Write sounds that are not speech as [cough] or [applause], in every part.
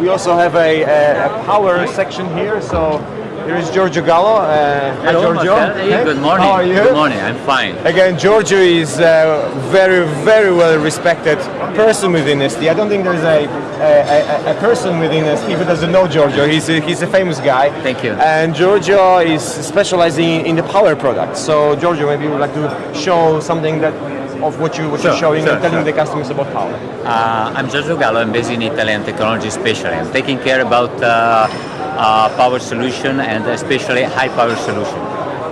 We also have a, a, a power section here, so here is Giorgio Gallo. Uh, hi, Hello, Giorgio. Hey, good morning. How are you? Good morning. I'm fine. Again, Giorgio is a very, very well respected person within ST. I don't think there's a, a, a, a person within ST who doesn't know Giorgio. He's a, he's a famous guy. Thank you. And Giorgio is specializing in the power products. So, Giorgio, maybe you would like to show something that of what you what Sure, you're showing sure, and telling sure. the customers about power. Uh, I'm Giorgio Gallo. I'm based in Italy. I'm technology specialist. I'm taking care about uh, uh, power solution and especially high power solution.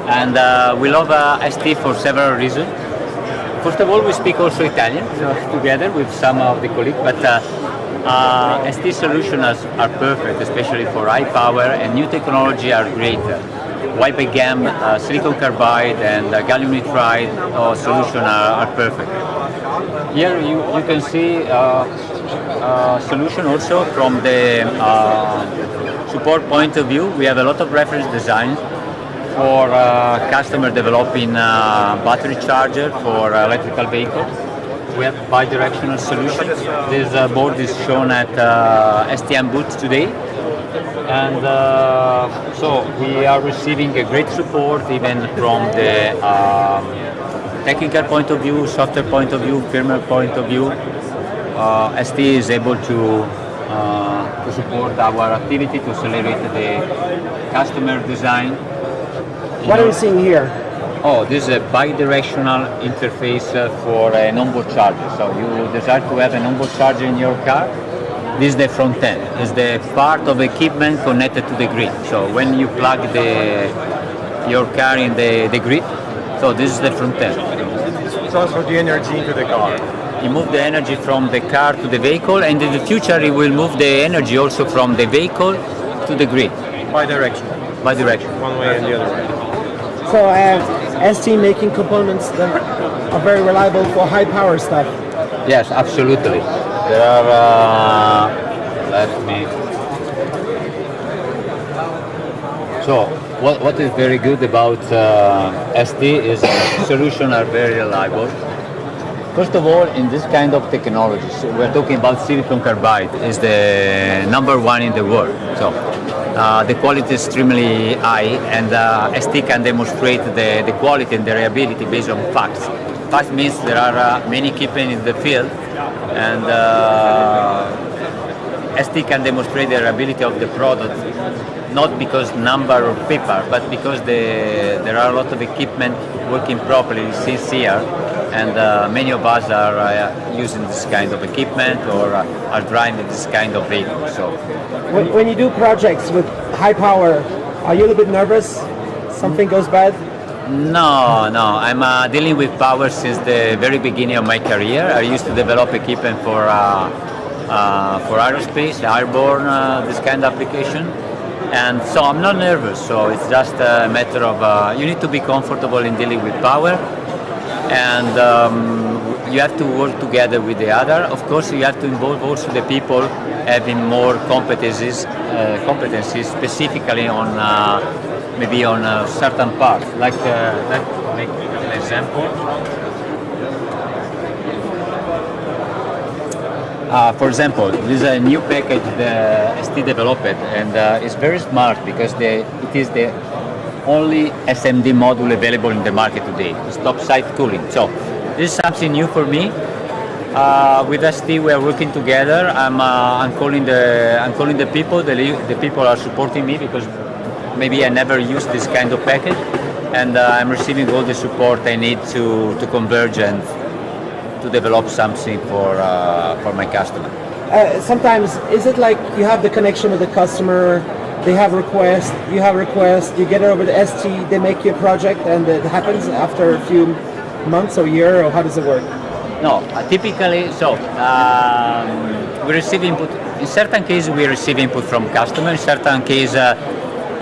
And uh, we love uh, ST for several reasons. First of all, we speak also Italian so together with some of the colleagues, but uh, uh, ST solutions are perfect, especially for high power and new technology are great. Wide GAM, uh, silicon carbide and uh, gallium nitride uh, solution are, are perfect. Here you, you can see uh, uh, solution also from the uh, support point of view. We have a lot of reference designs for customer developing battery charger for electrical vehicle. We have bi-directional solutions. This board is shown at STM booth today. And uh, so we are receiving a great support even from the um, technical point of view, software point of view, firmware point of view. Uh, ST is able to, uh, to support our activity to accelerate the customer design. What are we seeing here? Oh, this is a bi-directional interface uh, for an onboard charger. So you desire to have an onboard charger in your car. This is the front end. It's the part of equipment connected to the grid. So when you plug the your car in the, the grid, so this is the front end. Transfer the energy into the car. You move the energy from the car to the vehicle, and in the future it will move the energy also from the vehicle to the grid, Bi-directional. bi-direction. One way and the other way. So uh, ST making components that are very reliable for high power stuff. Yes, absolutely. There are, uh, let me. So, what, what is very good about uh, ST is solutions are very reliable. First of all, in this kind of technologies, we're talking about silicon carbide is the number one in the world. So, uh, the quality is extremely high, and uh, ST can demonstrate the, the quality and the reliability based on facts. Facts means there are uh, many equipment in the field, and uh, ST can demonstrate the reliability of the product not because number of paper, but because the, there are a lot of equipment working properly since here, and uh, many of us are uh, using this kind of equipment or uh, are driving this kind of vehicle. So When, when you do projects with high power, are you a little bit nervous? Something goes bad? No, no. I'm uh, dealing with power since the very beginning of my career. I used to develop equipment for uh, uh, for aerospace, airborne, uh, this kind of application. And so I'm not nervous. So it's just a matter of uh, you need to be comfortable in dealing with power, and um, you have to work together with the other. Of course, you have to involve also the people having more competencies, uh, competencies specifically on maybe on a certain part. Like, uh, me make an example. Uh, for example, this is a new package the ST developed, and uh, it's very smart because it is the only SMD module available in the market today. It's top-side cooling. So this is something new for me. Uh, with ST, we are working together. I'm, uh, I'm calling the I'm calling the people. The, the people are supporting me because maybe I never used this kind of package, and uh, I'm receiving all the support I need to to converge and to develop something for uh, for my customer. Uh, sometimes, is it like you have the connection with the customer, they have requests, you have requests, you get it over the ST, they make you a project, and it happens after a few months or year, or how does it work? No, uh, typically, so um, we receive input. In certain cases, we receive input from customer. In certain cases,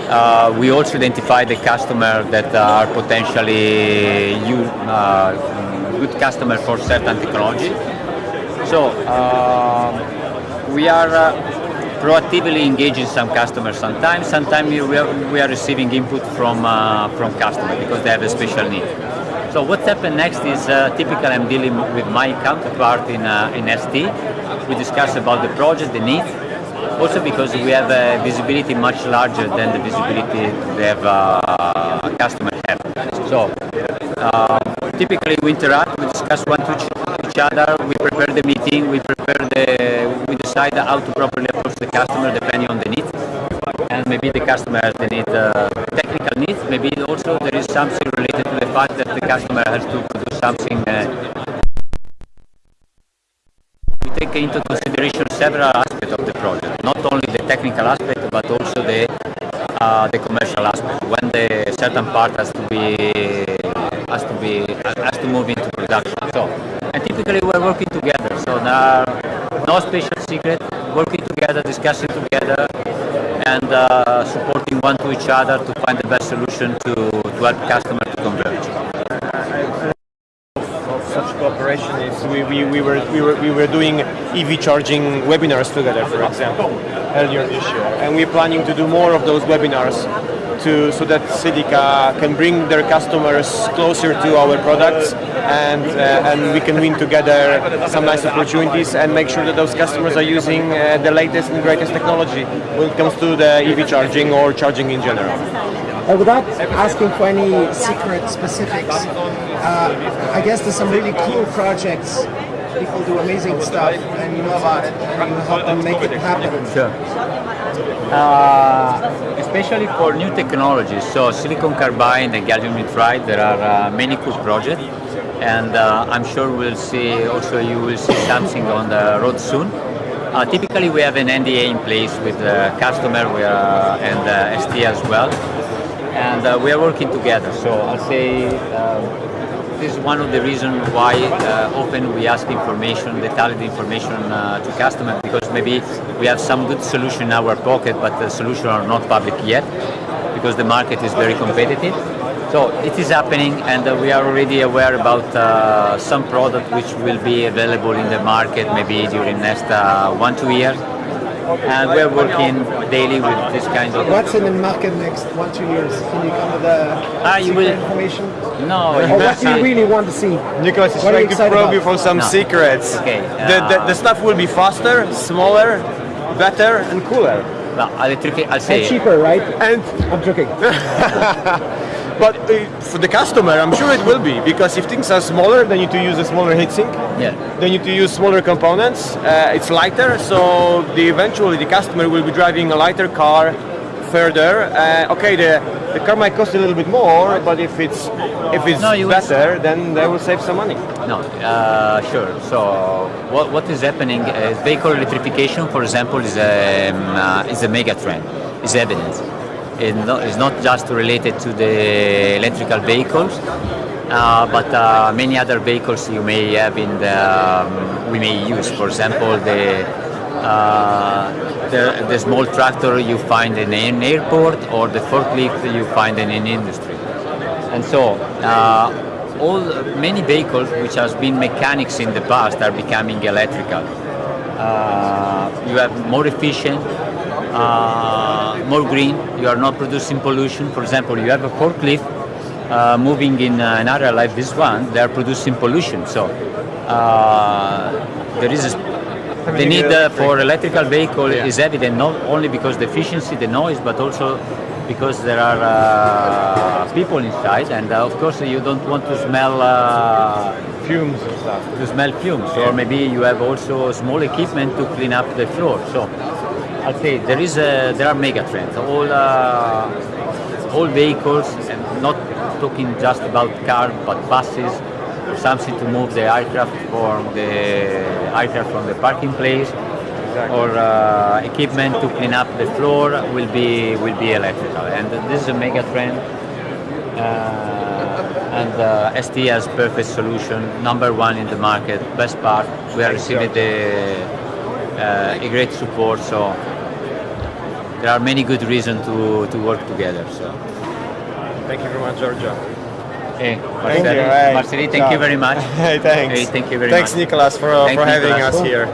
uh, uh, we also identify the customer that are potentially uh, good customer for certain technology. So um, we are uh, proactively engaging some customers sometimes. Sometimes we are, we are receiving input from uh, from customers because they have a special need. So what happened next is uh, typically I'm dealing with my counterpart in, uh, in ST. We discuss about the project, the needs, Also because we have a visibility much larger than the visibility they have uh, customer have. So uh, typically we interact, we discuss one to each, other, we prepare the meeting, we prepare the, we decide how to properly approach the customer depending on the needs. And maybe the customer has the need, uh, technical needs. Maybe also there is something related to the fact that the customer has to produce something. Uh, we take into consideration several aspects project, not only the technical aspect, but also the uh, the commercial aspect. When the certain part has to be has to be has to move into production. So, and typically we're working together. So there are no special secret. Working together, discussing together, and uh, supporting one to each other to find the best solution to to help customer to converge. of such cooperation is we, we, we, were, we, were, we were doing EV charging webinars together, for example, earlier this year. And we're planning to do more of those webinars to, so that Silica can bring their customers closer to our products and, uh, and we can win together some nice opportunities and make sure that those customers are using uh, the latest and greatest technology when it comes to the EV charging or charging in general. Uh, without asking for any secret specifics, uh, I guess there's some really cool projects. People do amazing stuff, and you know about it, and you help them make it happen. Sure. Uh, especially for new technologies, so silicon carbide and gallium nitride, there are uh, many cool projects, and uh, I'm sure we'll see. Also, you will see something on the road soon. Uh, typically, we have an NDA in place with the customer are, and uh, ST as well, and uh, we are working together. So I'll say. This is one of the reasons why uh, often we ask information, detailed information uh, to customers because maybe we have some good solution in our pocket, but the solution are not public yet because the market is very competitive. So it is happening, and uh, we are already aware about uh, some product which will be available in the market maybe during next uh, one two years. And we're working daily with this kind of. What's in the market next one two years? Can you come with the Ah, you will- information? No, Or what do you really want to see? Nicholas is What are you trying to excited probe you about? for some No. secrets. Okay, the, the, uh, the stuff will be faster, smaller, better, and cooler. no, electric, I'll say... And cheaper, right? And I'm joking. [laughs] but uh, for the customer, I'm sure it will be because if things are smaller, they need to use a smaller heatsink. Yeah. They need to use smaller components. Uh, it's lighter, so the eventually the customer will be driving a lighter car further. Uh, okay, the the car might cost a little bit more, but if it's if it's No, you will- better, then they will save some money. No, uh, sure. So what, what is happening is vehicle electrification, for example, is a, um, uh, is a mega trend, is evidence. It no, it's not just related to the electrical vehicles, uh, but uh, many other vehicles you may have in the, um, we may use. For example, the, uh, the, the small tractor you find in an airport or the forklift you find in an industry. And so, uh, all many vehicles which has been mechanics in the past are becoming electrical. Uh, you have more efficient, uh, more green. You are not producing pollution. For example, you have a forklift uh, moving in uh, an area like this one. They are producing pollution. So uh, there is a, the need uh, for electrical vehicle is evident not only because the efficiency, the noise, but also because there are uh, people inside, and uh, of course you don't want to smell uh, Fumes and stuff. to smell fumes, or maybe you have also small equipment to clean up the floor. So I'll say there is a, there are mega trends. All uh, all vehicles, and not talking just about cars, but buses, something to move the aircraft from the aircraft from the parking place, or uh, equipment to clean up the floor will be will be electrical, and this is a mega trend. Uh, and uh, ST has perfect solution, number one in the market, best part. We are receiving the uh, a great support, so there are many good reasons to, to work together. So, Thank you very much, Giorgio. hey, Thank Marceli, you. Hey, Marceli, thank ciao. you very much. [laughs] Hey, thanks. Hey, thank you very thanks, much. Nicolas, for, Thank for having Nicolas. us here.